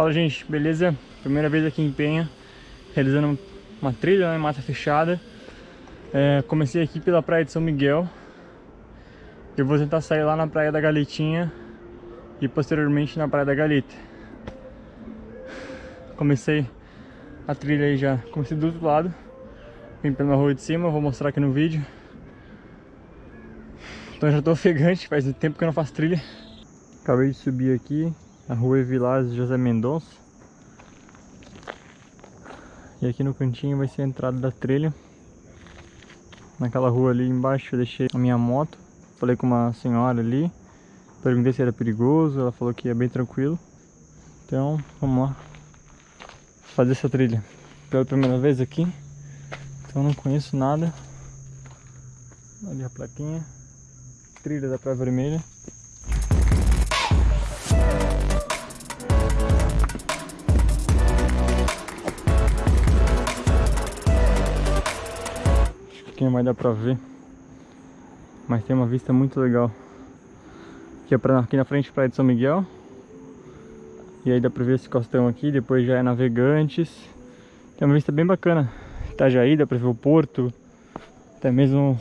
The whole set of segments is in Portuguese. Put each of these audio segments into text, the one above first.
Fala gente, beleza? Primeira vez aqui em Penha, realizando uma trilha né, em mata fechada. É, comecei aqui pela praia de São Miguel. Eu vou tentar sair lá na praia da Galetinha e posteriormente na praia da Galeta. Comecei a trilha aí já, comecei do outro lado. Vim pela rua de cima, vou mostrar aqui no vídeo. Então já tô ofegante, faz tempo que eu não faço trilha. Acabei de subir aqui, a rua Vilas José Mendonça. E aqui no cantinho vai ser a entrada da trilha. Naquela rua ali embaixo eu deixei a minha moto. Falei com uma senhora ali. Perguntei se era perigoso, ela falou que é bem tranquilo. Então, vamos lá. Fazer essa trilha. Pela primeira vez aqui. Então não conheço nada. Ali a plaquinha. Trilha da Praia Vermelha. Vai dar pra ver. Mas tem uma vista muito legal. Aqui, é pra, aqui na frente praia de São Miguel. E aí dá pra ver esse costão aqui, depois já é Navegantes. Tem uma vista bem bacana. Itajaí, dá pra ver o porto. Até mesmo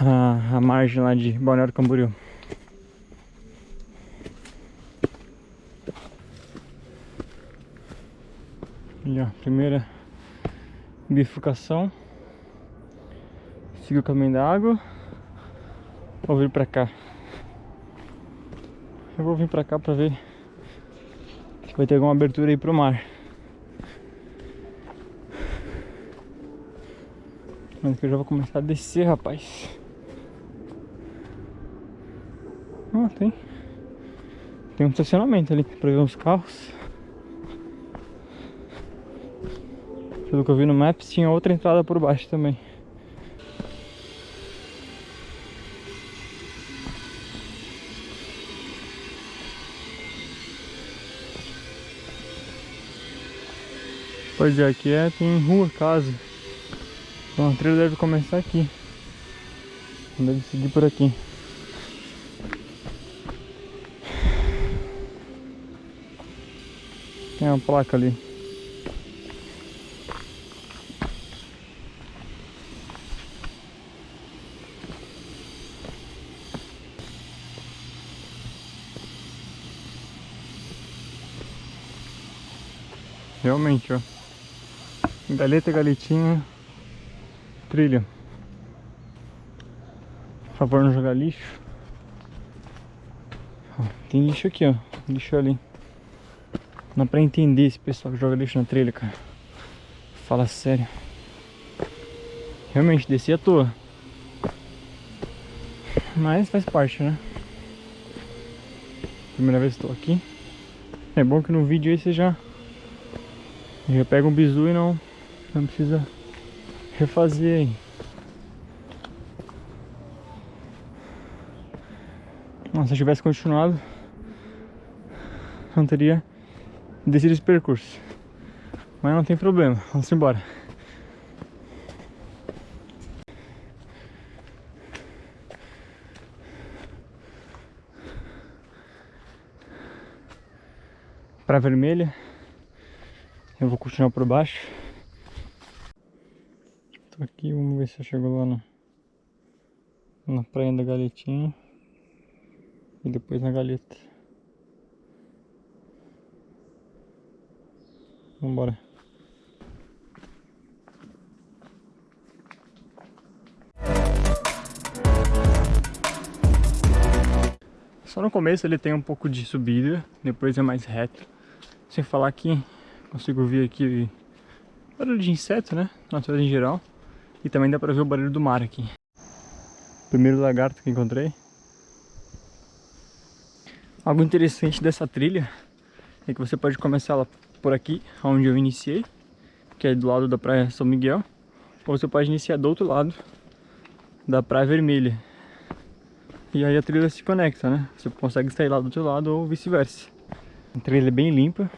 a, a margem lá de Balneário Camboriú. Ali ó, primeira bifurcação. Siga o caminho da água. Vou vir pra cá. Eu vou vir pra cá pra ver se vai ter alguma abertura aí pro mar. Mas que eu já vou começar a descer, rapaz. Ah, tem. Tem um estacionamento ali pra ver os carros. Pelo que eu vi no Maps, tinha outra entrada por baixo também. Pois é, aqui é, tem rua, casa. Então a trilha deve começar aqui. Deve seguir por aqui. Tem uma placa ali. Realmente, ó. Galeta, galetinha, trilha. Por favor, não jogar lixo. Tem lixo aqui, ó. Lixo ali. Não dá pra entender esse pessoal que joga lixo na trilha, cara. Fala sério. Realmente, desci à toa. Mas faz parte, né? Primeira vez que estou aqui. É bom que no vídeo aí você já já pega um bizu e não, não precisa refazer aí. Nossa, se eu tivesse continuado, não teria descido esse percurso. Mas não tem problema, vamos embora. Pra vermelha eu vou continuar por baixo. Tô aqui, vamos ver se eu chego lá na, na praia da Galetinha. E depois na Galeta. Vambora. Só no começo ele tem um pouco de subida, depois é mais reto. Sem falar que Consigo ver aqui barulho de inseto, né? Natureza em geral. E também dá pra ver o barulho do mar aqui. Primeiro lagarto que encontrei. Algo interessante dessa trilha é que você pode começar ela por aqui, onde eu iniciei, que é do lado da praia São Miguel, ou você pode iniciar do outro lado, da praia vermelha. E aí a trilha se conecta, né? Você consegue sair lá do outro lado ou vice-versa. A trilha é bem limpa,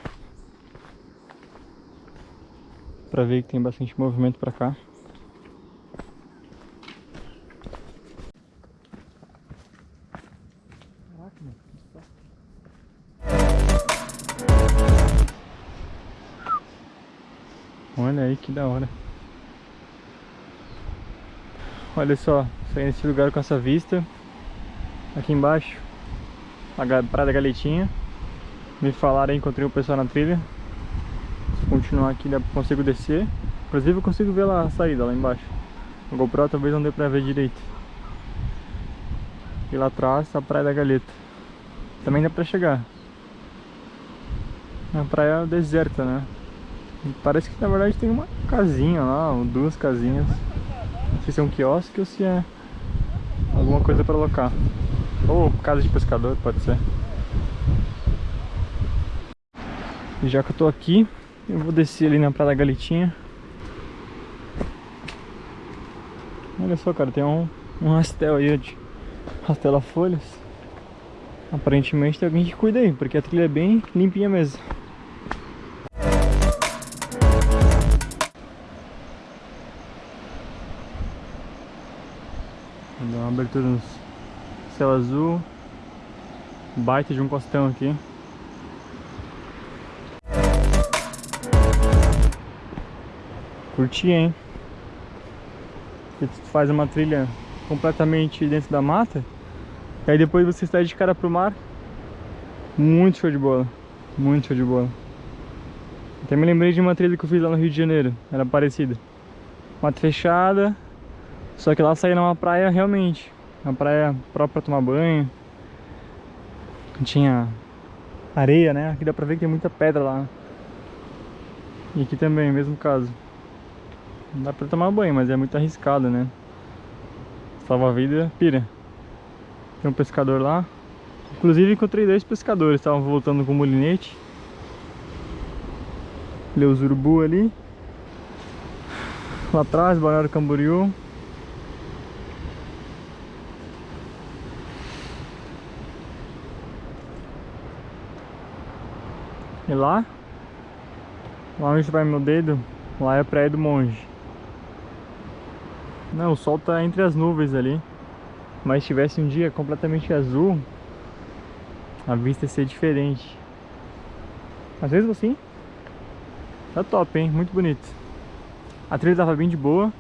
pra ver que tem bastante movimento pra cá. Olha aí que da hora. Olha só, saí nesse lugar com essa vista. Aqui embaixo, a Praia da Galetinha. Me falaram, encontrei o pessoal na trilha. Continuar aqui, consigo descer. Inclusive eu consigo ver lá a saída, lá embaixo. O GoPro talvez não dê pra ver direito. E lá atrás a Praia da Galeta. Também dá pra chegar. É uma praia deserta, né? Parece que na verdade tem uma casinha lá, ou duas casinhas. Não sei se é um quiosque ou se é alguma coisa para alocar. Ou casa de pescador, pode ser. E já que eu tô aqui, eu vou descer ali na Praia da Galetinha. Olha só, cara, tem um, um rastel aí de rastela folhas. Aparentemente tem alguém que cuida aí, porque a trilha é bem limpinha mesmo. Vou dar uma abertura no céu azul. Baita de um costão aqui. Curti, hein? Que tu faz uma trilha completamente dentro da mata. E aí depois você está de cara pro mar. Muito show de bola. Muito show de bola. Até me lembrei de uma trilha que eu fiz lá no Rio de Janeiro. Era parecida. Mata fechada. Só que lá saía numa praia realmente. Uma praia própria pra tomar banho. Tinha areia, né? Aqui dá pra ver que tem muita pedra lá. E aqui também, mesmo caso. Dá pra tomar banho, mas é muito arriscado, né? Salva a vida, pira. Tem um pescador lá. Inclusive encontrei dois pescadores, estavam voltando com o molinete. Leus urubu ali. Lá atrás, Balneário Camboriú. E lá, lá onde vai meu dedo, lá é a Praia do Monge. Não, o sol tá entre as nuvens ali. Mas se tivesse um dia completamente azul, a vista ia ser diferente. Às vezes assim, tá top, hein? Muito bonito. A trilha tava bem de boa.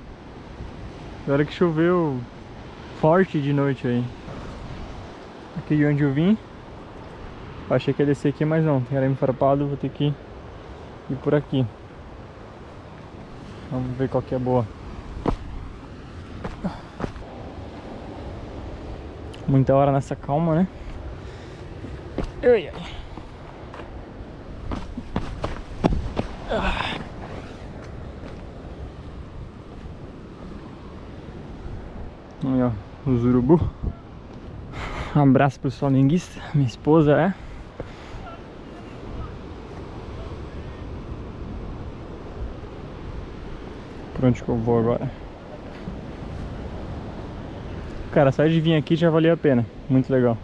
Agora que choveu forte de noite aí. Aqui de onde eu vim. Eu achei que ia descer aqui, mas não. Tem arame farpado, vou ter que ir por aqui. Vamos ver qual que é boa. Muita hora nessa calma, né? Ai, ai. Aí, ó, os urubu. Um abraço pro flamenguista, minha esposa é. Pra onde que eu vou agora? Cara, só de vir aqui já valia a pena. Muito legal.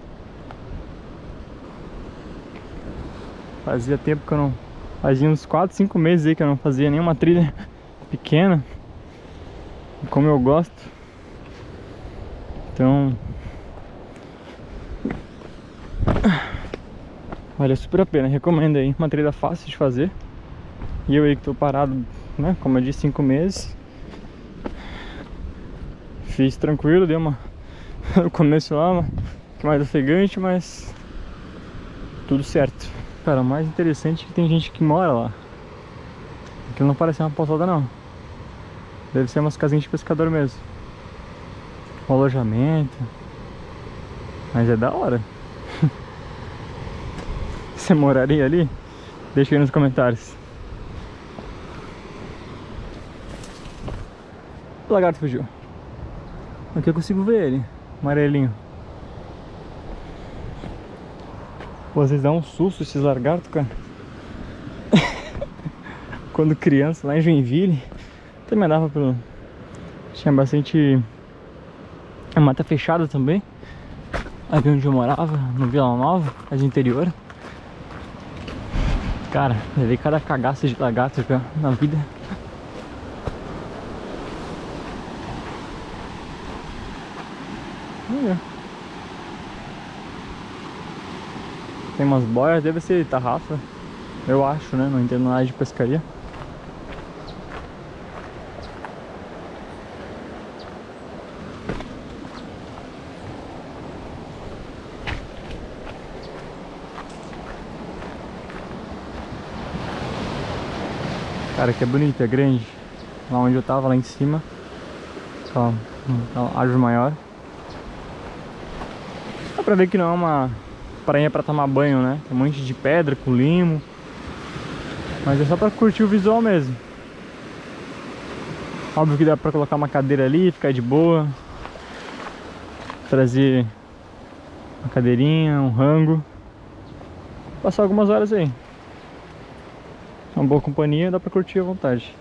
Fazia tempo que eu não... Fazia uns 4, 5 meses aí que eu não fazia nenhuma trilha pequena. Como eu gosto. Então... Vale super a pena, recomendo aí. Uma trilha fácil de fazer. E eu aí que tô parado, né? Como eu disse, 5 meses. Fiz tranquilo, deu uma no começo lá, que mais ofegante, mas tudo certo. Cara, o mais interessante é que tem gente que mora lá. Aquilo não parece uma pousada não. Deve ser umas casinhas de pescador mesmo. Um alojamento. Mas é da hora. Você moraria ali? Deixa aí nos comentários. O lagarto fugiu. Aqui eu consigo ver ele amarelinho. Pô, vocês dão um susto esses lagartos, cara. Quando criança, lá em Joinville, também dava pelo... Tinha bastante... A mata fechada também. Aqui onde eu morava, no Vila Nova, mas interior. Cara, levei cada cagaça de lagarto na vida. Tem umas boias, deve ser tarrafa. Eu acho, né? Não entendo nada de pescaria. Cara, que é bonito, é grande. Lá onde eu tava, lá em cima. Só uma árvore maior. Dá pra ver que não é uma praia pra tomar banho, né? Tem um monte de pedra com limo. Mas é só pra curtir o visual mesmo. Óbvio que dá pra colocar uma cadeira ali, ficar de boa. Trazer uma cadeirinha, um rango. Passar algumas horas aí. Uma boa companhia, dá pra curtir à vontade.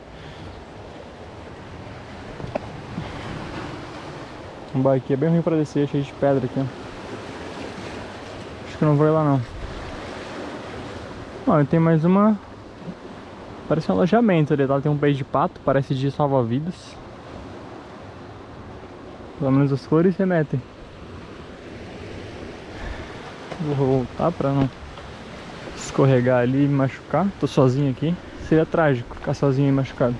Um aqui é bem ruim pra descer, cheio de pedra aqui, ó. Que não vou ir lá não. Olha, tem mais uma... Parece um alojamento ali, tá? Tem um peixe de pato, parece de salva-vidas. Pelo menos as cores remetem. Vou voltar pra não escorregar ali e machucar. Tô sozinho aqui. Seria trágico ficar sozinho e machucado.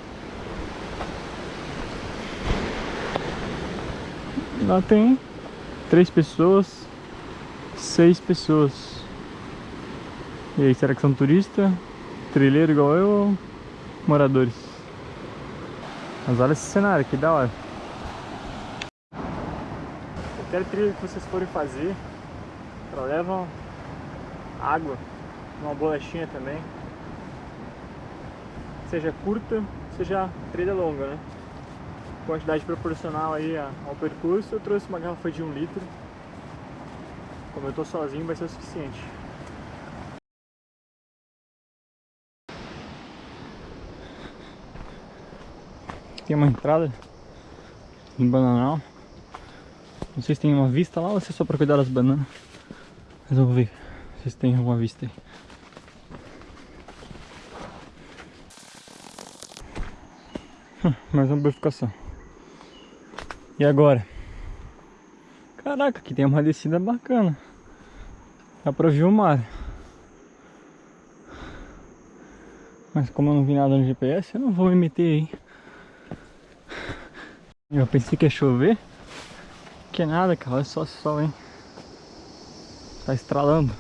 Lá tem três pessoas, seis pessoas. E aí, será que são turistas? Trilheiro igual eu ou moradores? Mas olha esse cenário, que da hora. Qualquer trilha que vocês forem fazer, levam água, uma bolachinha também. Seja curta, seja trilha longa, né? quantidade proporcional aí ao percurso, eu trouxe uma garrafa de um litro. Como eu estou sozinho, vai ser o suficiente. Tem uma entrada no bananal. Não sei se tem uma vista lá ou se é só para cuidar das bananas. Mas vamos ver se tem alguma vista aí. Hum, mais uma bifurcação. E agora? Caraca, aqui tem uma descida bacana. Dá pra ver o mar. Mas como eu não vi nada no GPS, eu não vou me meter aí. Eu pensei que ia chover. Que nada, cara. Olha só esse sol, hein. Tá estralando.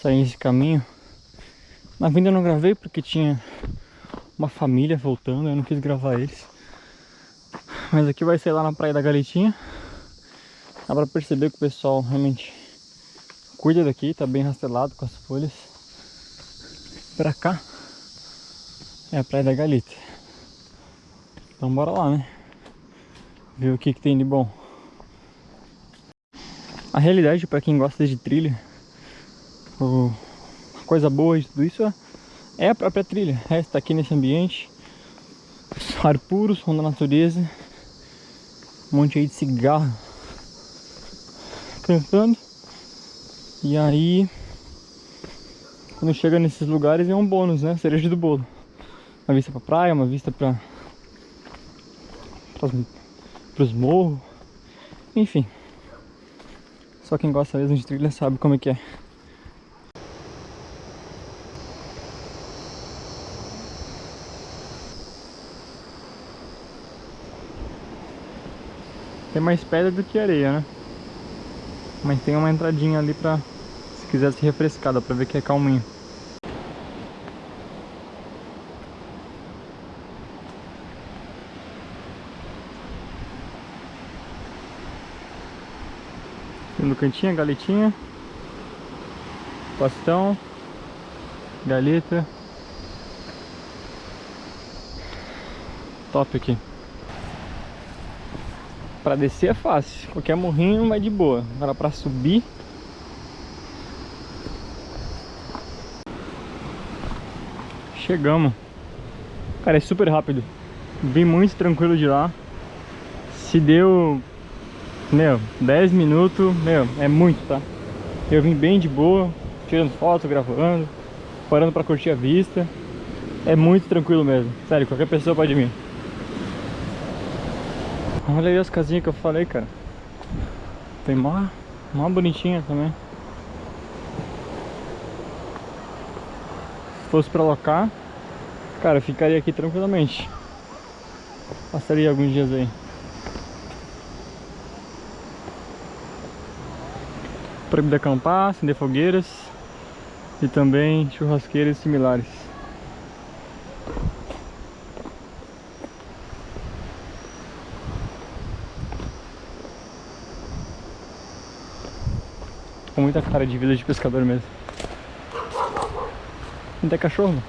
Saí esse caminho. Na vinda eu não gravei porque tinha uma família voltando, eu não quis gravar eles. Mas aqui vai ser lá na Praia da Galetinha. Dá pra perceber que o pessoal realmente cuida daqui, tá bem rastelado com as folhas. Pra cá é a Praia da Galita. Então bora lá, né? Ver o que, que tem de bom. A realidade para quem gosta de trilha, o coisa boa de tudo isso é a própria trilha. É estar aqui nesse ambiente, ar puro, som da natureza, um monte aí de cigarro cantando. E aí, quando chega nesses lugares é um bônus, né? Cereja do bolo. Uma vista pra praia, uma vista pra, pras, pros morros, enfim. Só quem gosta mesmo de trilha sabe como é que é. Tem mais pedra do que areia, né? Mas tem uma entradinha ali pra... Se quiser se refrescar, dá pra ver que é calminho. no cantinho, galetinha. Pastão. Galeta. Top aqui. Pra descer é fácil, qualquer morrinho vai de boa. Agora pra subir... Chegamos. Cara, é super rápido. Vim muito tranquilo de lá. Se deu... Meu, 10 minutos, meu, é muito, tá? Eu vim bem de boa, tirando foto, gravando, parando pra curtir a vista. É muito tranquilo mesmo. Sério, qualquer pessoa pode vir. Olha aí as casinhas que eu falei, cara. Tem mó, mó bonitinha também. Se fosse pra locar, cara, eu ficaria aqui tranquilamente. Passaria alguns dias aí. Proibido acampar, acender fogueiras e também churrasqueiras similares. Muita cara de vida de pescador mesmo. Não tem cachorro,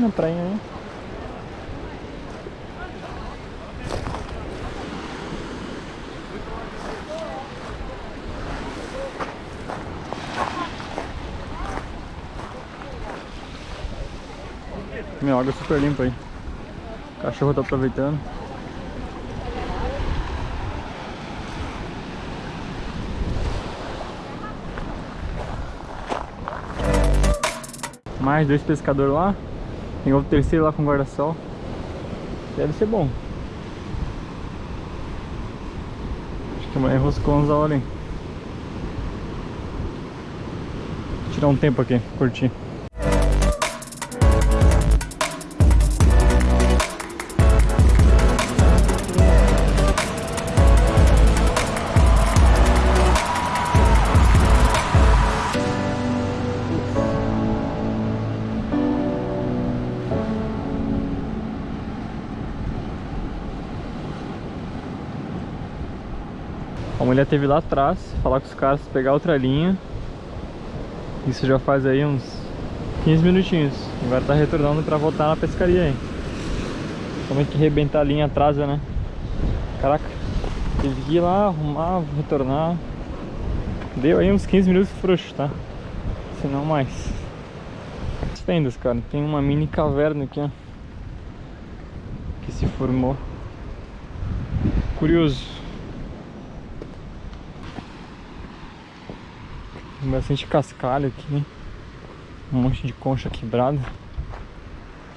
é na praia, né? Meu, água super limpa aí. O cachorro tá aproveitando. Mais dois pescadores lá. Tem outro terceiro lá com guarda-sol. Deve ser bom. Acho que amanhã roscou uns da hora, hein? Vou tirar um tempo aqui, curtir. A mulher teve lá atrás, falar com os caras, pegar outra linha. Isso já faz aí uns 15 minutinhos. Agora tá retornando pra voltar na pescaria aí. Como é que rebentar a linha atrás, né? Caraca, teve que ir lá, arrumar, retornar. Deu aí uns 15 minutos frouxo, tá? Se não mais. As fendas, cara. Tem uma mini caverna aqui, ó. Que se formou. Curioso. Tem bastante cascalho aqui. Um monte de concha quebrada.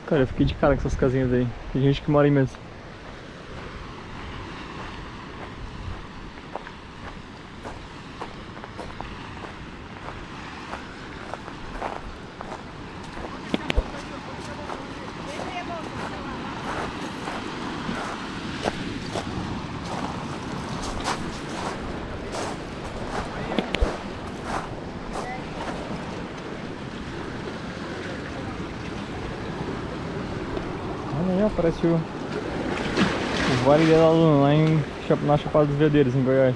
Cara, eu fiquei de cara com essas casinhas aí. Tem gente que mora aí mesmo. O Vale da Luna lá em, na Chapada dos Veadeiros, em Goiás.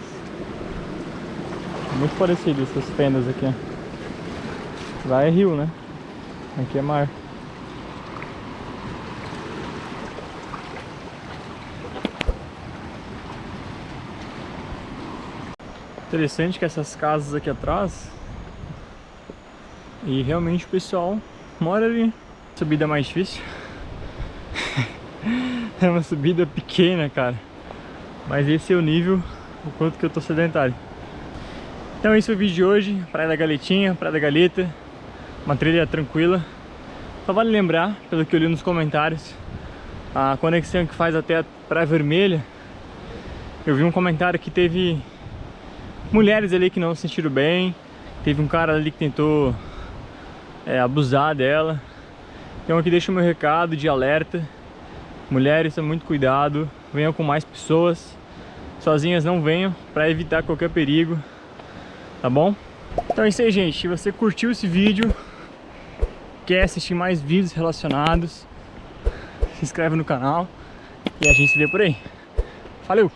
Muito parecido essas fendas aqui. Lá é rio, né? Aqui é mar. Interessante que essas casas aqui atrás e realmente o pessoal mora ali. Subida é mais difícil. É uma subida pequena, cara. Mas esse é o nível, o quanto que eu tô sedentário. Então esse foi o vídeo de hoje. Praia da Galetinha, Praia da Galeta. Uma trilha tranquila. Só vale lembrar, pelo que eu li nos comentários, a conexão que faz até a Praia Vermelha. Eu vi um comentário que teve mulheres ali que não se sentiram bem. Teve um cara ali que tentou é, abusar dela. Então aqui deixa o meu recado de alerta Mulheres, muito cuidado, venham com mais pessoas. Sozinhas não venham, para evitar qualquer perigo, tá bom? Então é isso aí, gente. Se você curtiu esse vídeo, quer assistir mais vídeos relacionados, se inscreve no canal e a gente se vê por aí. Valeu!